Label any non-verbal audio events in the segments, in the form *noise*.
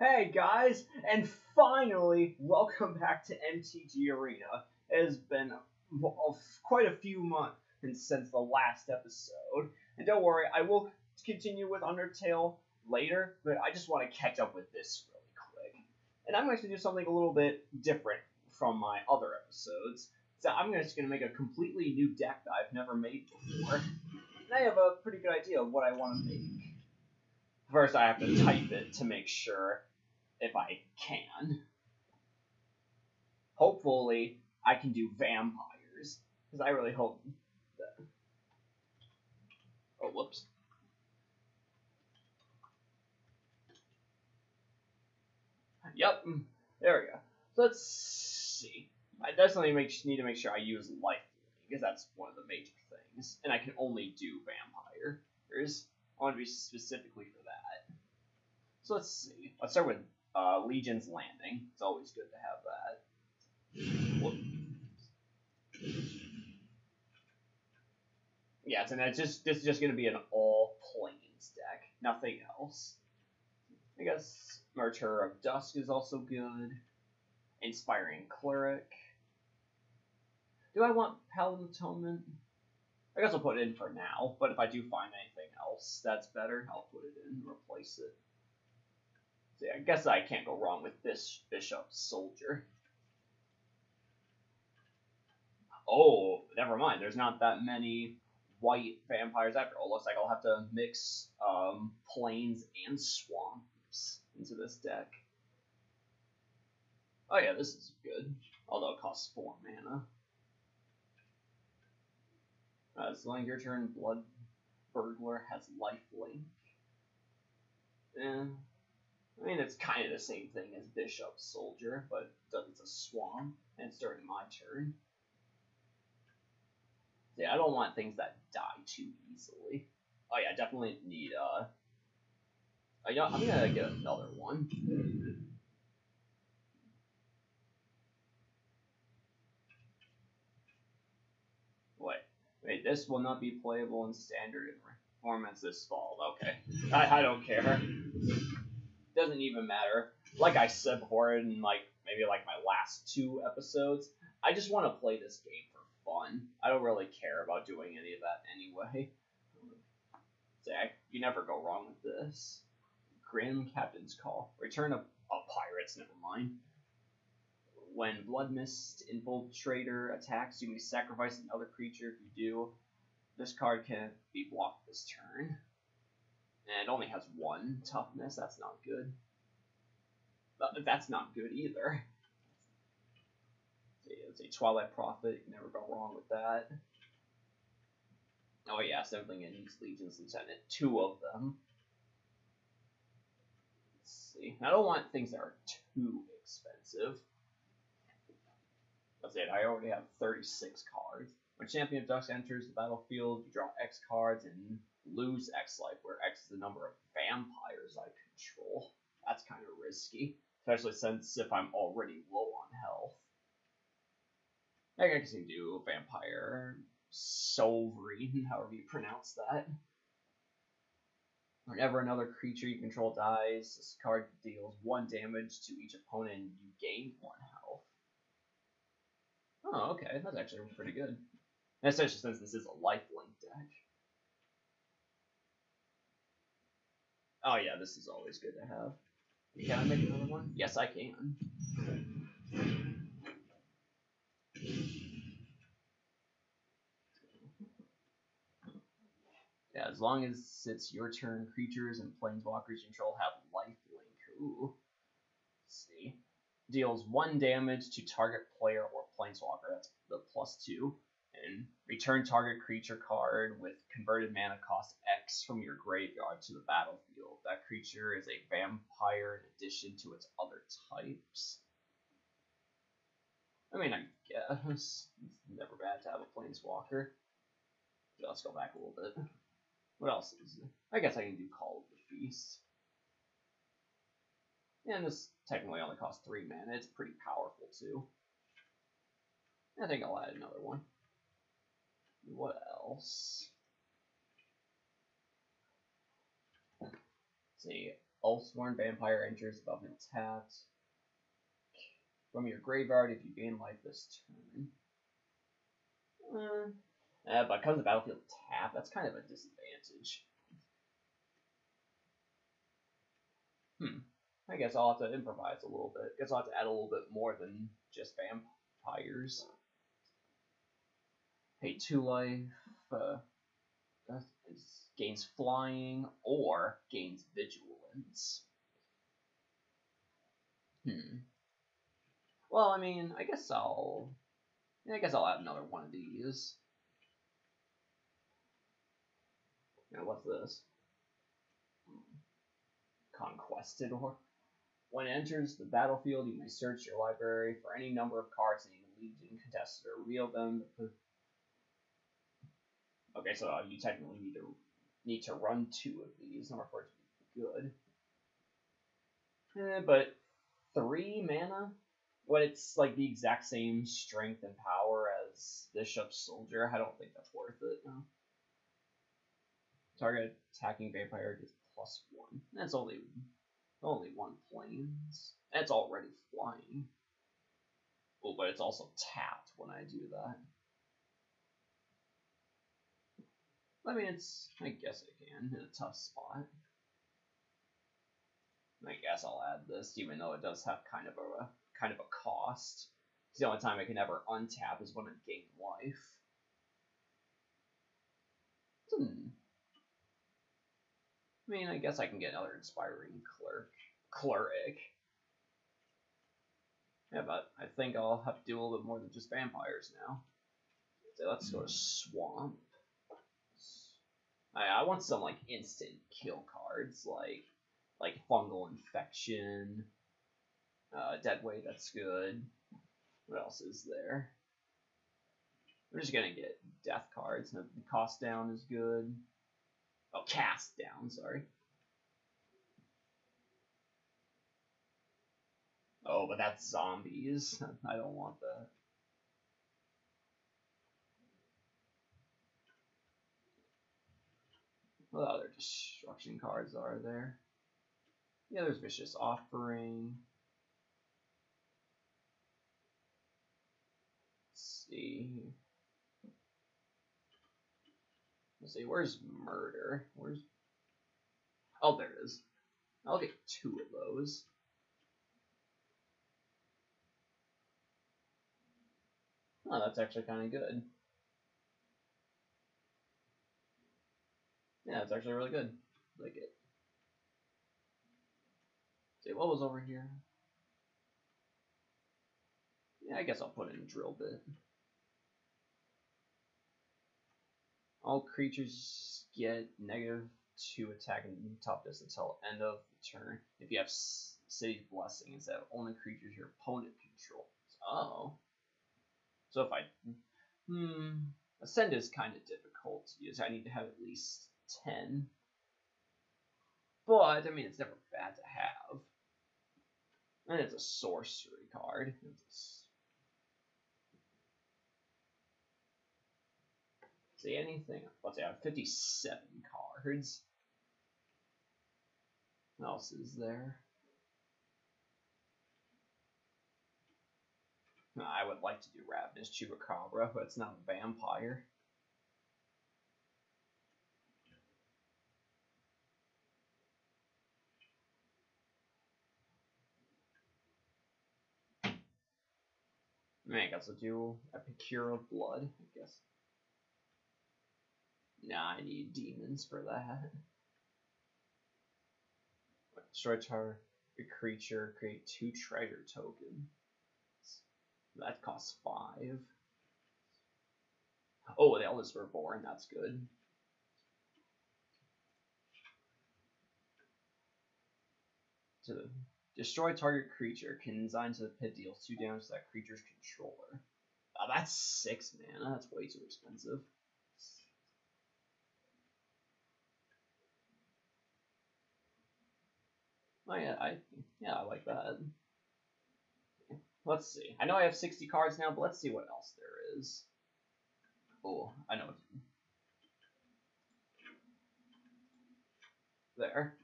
Hey guys, and finally, welcome back to MTG Arena. It has been quite a few months since the last episode, and don't worry, I will continue with Undertale later, but I just want to catch up with this really quick. And I'm going to do something a little bit different from my other episodes. So I'm just going to make a completely new deck that I've never made before. And I have a pretty good idea of what I want to make. First, I have to type it to make sure if I can. Hopefully, I can do vampires, because I really hope that. Oh, whoops. Yep, there we go. So let's see. I definitely make, need to make sure I use life because that's one of the major things, and I can only do vampires. I want to be specifically for that. So let's see. Let's start with uh, Legion's Landing. It's always good to have that. Whoop. Yes, and it's just this is just going to be an all plains deck, nothing else. I guess Martyr of Dusk is also good. Inspiring Cleric. Do I want Paladin Atonement? I guess I'll put it in for now, but if I do find anything else that's better, I'll put it in and replace it. I guess I can't go wrong with this Bishop Soldier. Oh, never mind. There's not that many white vampires after all. Looks like I'll have to mix um, plains and swamps into this deck. Oh yeah, this is good. Although it costs 4 mana. Uh, it's like your turn, Blood Burglar has lifelink. Eh. I mean, it's kind of the same thing as Bishop Soldier, but it's a swamp, and it's during my turn. Yeah, I don't want things that die too easily. Oh yeah, I definitely need, uh... I, I'm gonna get another one. Wait, wait, this will not be playable in standard performance this fall. Okay. I, I don't care. Doesn't even matter. Like I said before in like maybe like my last two episodes, I just want to play this game for fun. I don't really care about doing any of that anyway. Zach, you never go wrong with this. Grim Captain's Call. Return of oh, pirates, never mind. When Bloodmist Infiltrator attacks, you may sacrifice another creature. If you do, this card can be blocked this turn. And it only has one toughness. That's not good. But that's not good either. It's a Twilight Prophet. You can never go wrong with that. Oh yeah, Assembling in Legion's Lieutenant. Two of them. Let's see. I don't want things that are too expensive. That's it. I already have 36 cards. When Champion of Dusk enters the battlefield, you draw X cards and lose X life, where X is the number of vampires I control. That's kind of risky, especially since if I'm already low on health. I guess you can do Vampire Sovereign, however you pronounce that. Whenever another creature you control dies, this card deals one damage to each opponent and you gain one health. Oh, okay, that's actually pretty good. Especially since this is a lifelink deck. Oh yeah, this is always good to have. Can I make another one? Yes, I can. Yeah, as long as it's your turn, creatures and planeswalkers you control have lifelink. Ooh. Let's see deals one damage to target player or planeswalker. That's the plus two. And return target creature card with converted mana cost X from your graveyard to the battlefield. That creature is a vampire in addition to its other types. I mean, I guess it's never bad to have a planeswalker. Let's go back a little bit. What else is it? I guess I can do Call of the Feast. And this technically only costs 3 mana. It's pretty powerful too. I think I'll add another one. What else? See. Oathsworn vampire enters above and tapped. From your graveyard if you gain life this turn. Uh, uh, but comes the battlefield tap, that's kind of a disadvantage. Hmm. I guess I'll have to improvise a little bit. I guess I'll have to add a little bit more than just vampires. Hey, two life. Uh, gains flying or gains vigilance. Hmm. Well, I mean, I guess I'll. I guess I'll add another one of these. Now, what's this? Conquistador. When it enters the battlefield, you may search your library for any number of cards that you Legion Conquistador reveal them. Okay, so you technically need to need to run two of these in order for it to be good. Eh, but three mana, when it's like the exact same strength and power as Bishop Soldier, I don't think that's worth it. No. Target attacking vampire gets plus one. That's only only one planes. That's already flying. Oh, but it's also tapped when I do that. I mean, it's. I guess I can in a tough spot. I guess I'll add this, even though it does have kind of a kind of a cost. It's the only time I can ever untap is when I gain life. Hmm. I mean, I guess I can get another inspiring clerk, cleric. Yeah, but I think I'll have to do a little bit more than just vampires now. So let's go to swamp. I, I want some like instant kill cards, like like fungal infection, uh, dead weight. That's good. What else is there? We're just gonna get death cards. The cost down is good. Oh, cast down. Sorry. Oh, but that's zombies. *laughs* I don't want that. What other destruction cards are there? Yeah, there's Vicious Offering. Let's see. Let's see, where's Murder? Where's... Oh, there it is. I'll get two of those. Oh, that's actually kind of good. Yeah, it's actually really good. Like it. See what was over here. Yeah, I guess I'll put in a drill bit. All creatures get negative two attack and top distance until end of the turn. If you have City's Blessing instead of only creatures your opponent controls. Oh. So if I hmm ascend is kind of difficult to use. I need to have at least 10. But, I mean, it's never bad to have. And it's a sorcery card. See anything? Let's say I have 57 cards. What else is there? I would like to do Ravenous Chupacabra, but it's not a vampire. I guess I'll do Epicure of Blood, I guess. Nah, I need demons for that. Destroy target creature, create two treasure tokens. That costs five. Oh, the Eldest Reborn, that's good. To Destroy target creature. Consign to the pit deals two damage to that creature's controller. Oh, that's six mana. That's way too expensive. Oh yeah, I yeah I like that. Let's see. I know I have 60 cards now, but let's see what else there is. Oh, I know. There.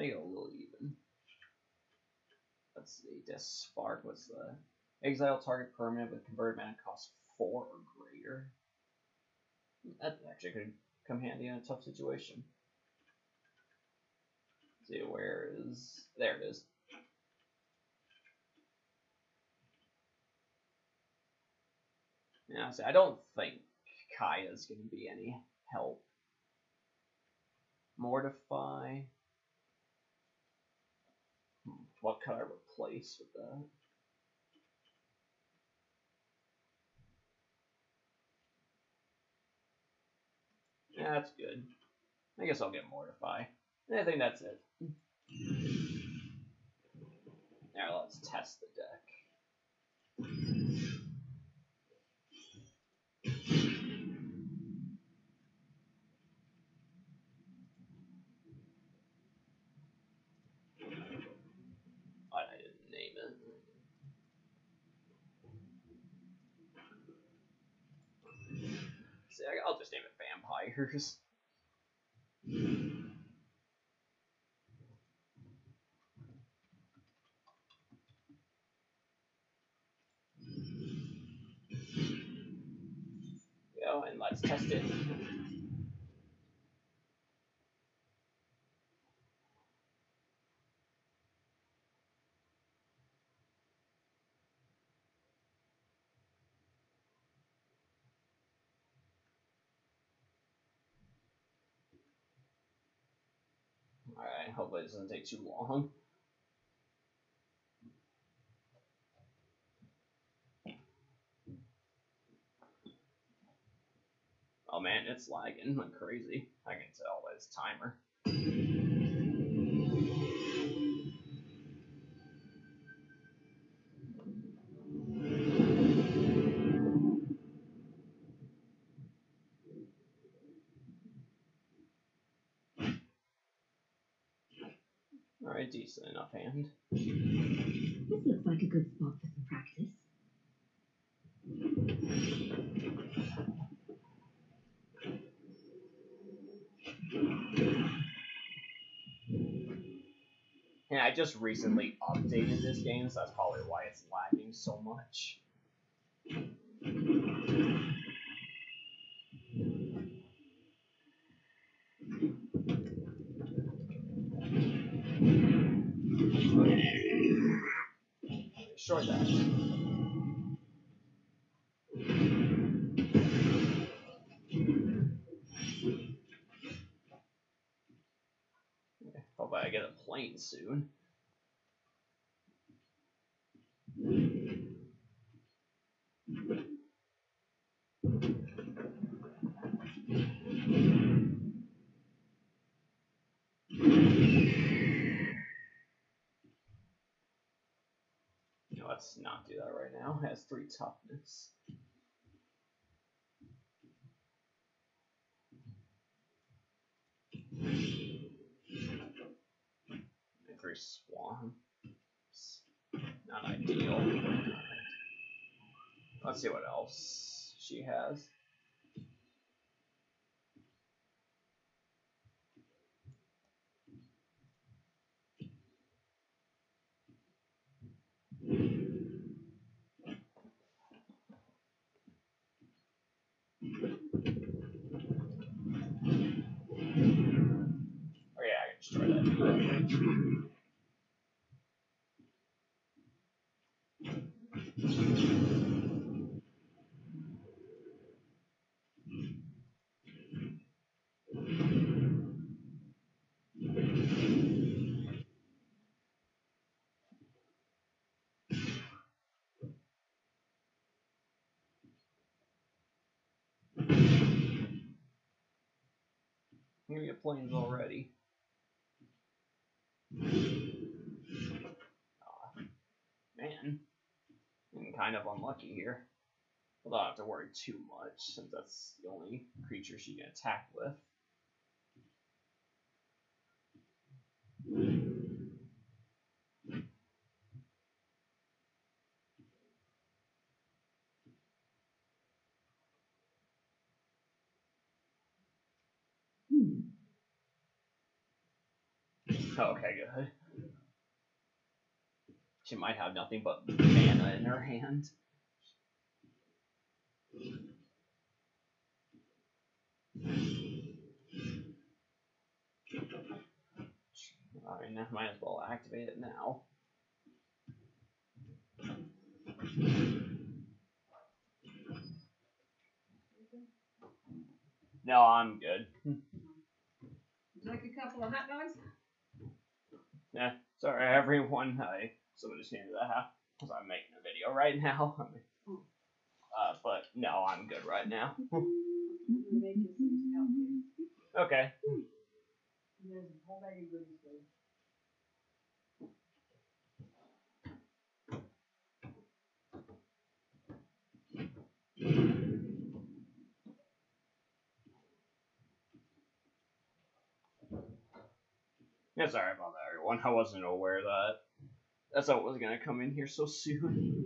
A little even. Let's see, Despark, what's the exile target permanent with converted mana cost four or greater? That actually could come handy in a tough situation. Let's see, where is there it is. Yeah, see, I don't think Kaya's gonna be any help. Mortify. What could I replace with that? Yeah, that's good. I guess I'll get Mortify. I think that's it. Now let's test the deck. Why I didn't name it. See, I- I'll just name it Vampires. Go and let's test it. Alright, hopefully it doesn't take too long. Oh man, it's lagging like crazy. I can tell by this timer. Decent enough hand. This looks like a good spot for some practice. Yeah, I just recently updated this game, so that's probably why it's lagging so much. Destroy that. Hope I get a plane soon. Let's not do that right now. It has three toughness. Three swamps. Not ideal. Let's see what else she has. Oh yeah, I can destroy that. I'm gonna get plains mm-hmm. already. Aw, man, I'm kind of unlucky here. Well, I don't have to worry too much since that's the only creature she can attack with. Hmm. Oh, okay, good. She might have nothing but mana in her hand. I mean, I might as well activate it now. No, I'm good. Like a couple of hot dogs? Yeah, sorry everyone. *laughs* I somebody just came to the because I'm making a video right now. *laughs* uh, but no, I'm good right now. *laughs* Okay. Yeah, sorry about everyone. I wasn't aware that that's how it was gonna come in here so soon.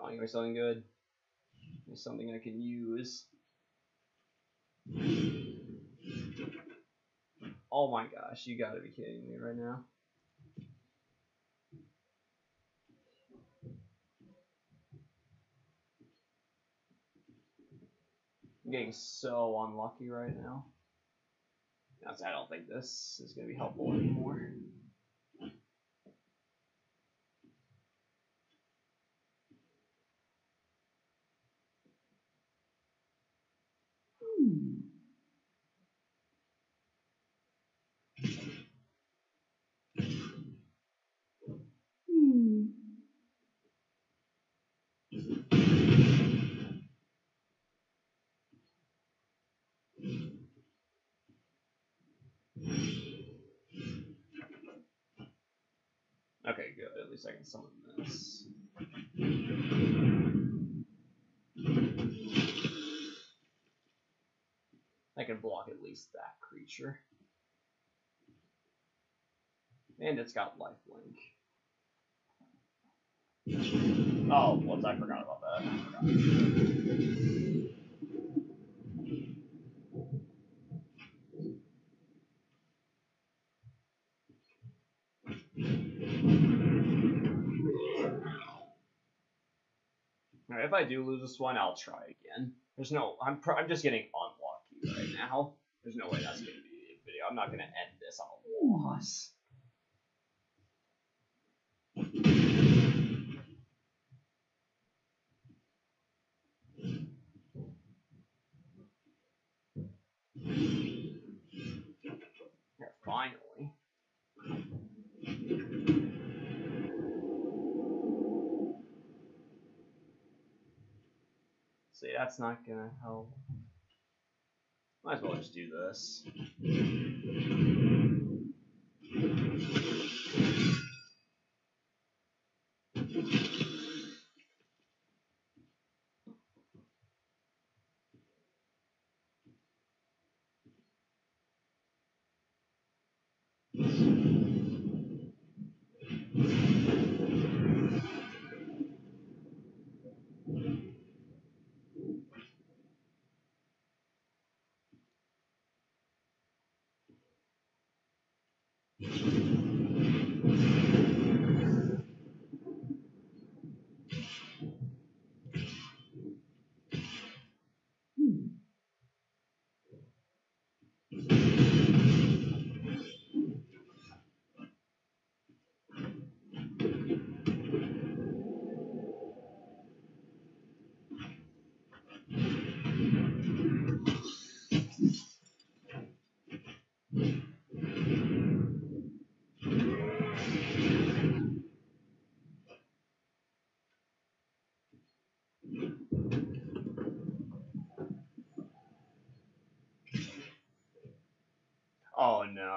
Oh, me something good. Me something I can use. Oh my gosh, you gotta be kidding me right now. I'm getting so unlucky right now. I don't think this is gonna be helpful anymore. Okay, good. At least I can summon this. I can block at least that creature. And it's got lifelink. Oh, whoops, I forgot about that. Forgot. Alright, if I do lose this one, I'll try again. There's no, I'm, pr- I'm just getting unlucky right now. There's no way that's gonna be a video. I'm not gonna end this on a loss. Yeah, finally. See, that's not gonna help. Might as well just do this. Hmm.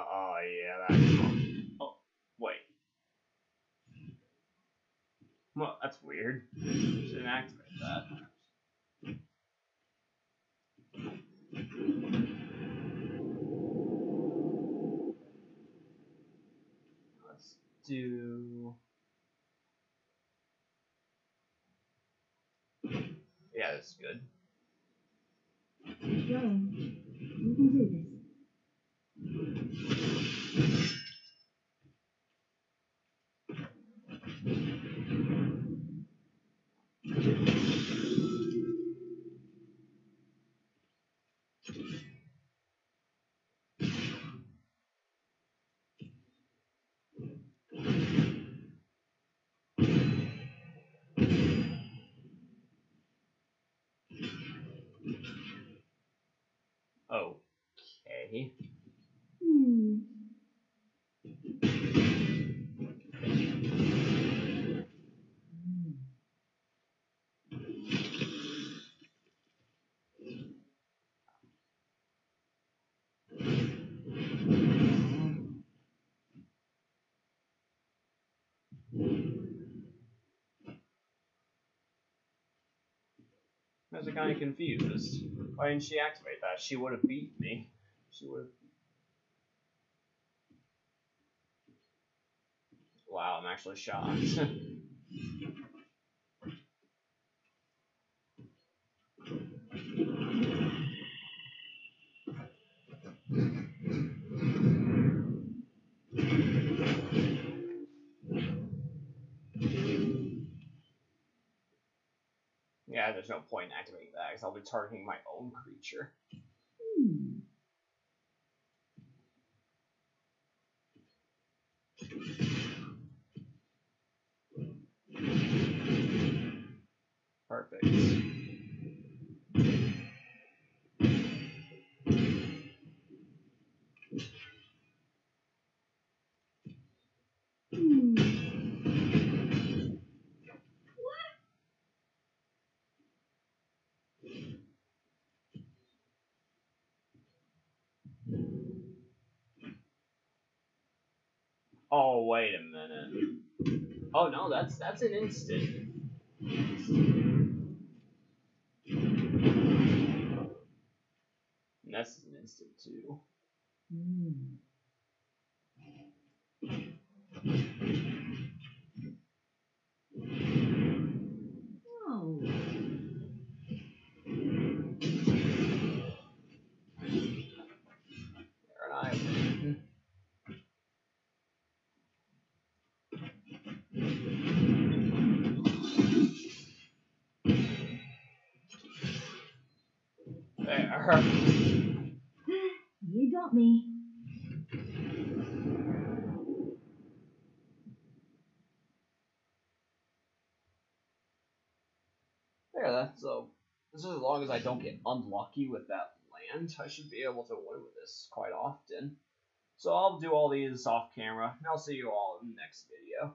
Oh yeah, that's. Oh, wait. Well, that's weird. Shouldn't activate that. do. Yeah, that's good. Keep going. You can do this. Okay. I was kind of confused. Why didn't she activate that? She would have beat me. She would have. Wow, I'm actually shocked. *laughs* yeah, there's no point in activating that because I'll be targeting my own creature. Hmm. Perfect. Oh wait a minute. Oh no, that's that's an instant. And that's an instant too. Hmm. There. You got me. There, that's so. This is as long as I don't get unlucky with that land, I should be able to win with this quite often. So I'll do all these off camera, and I'll see you all in the next video.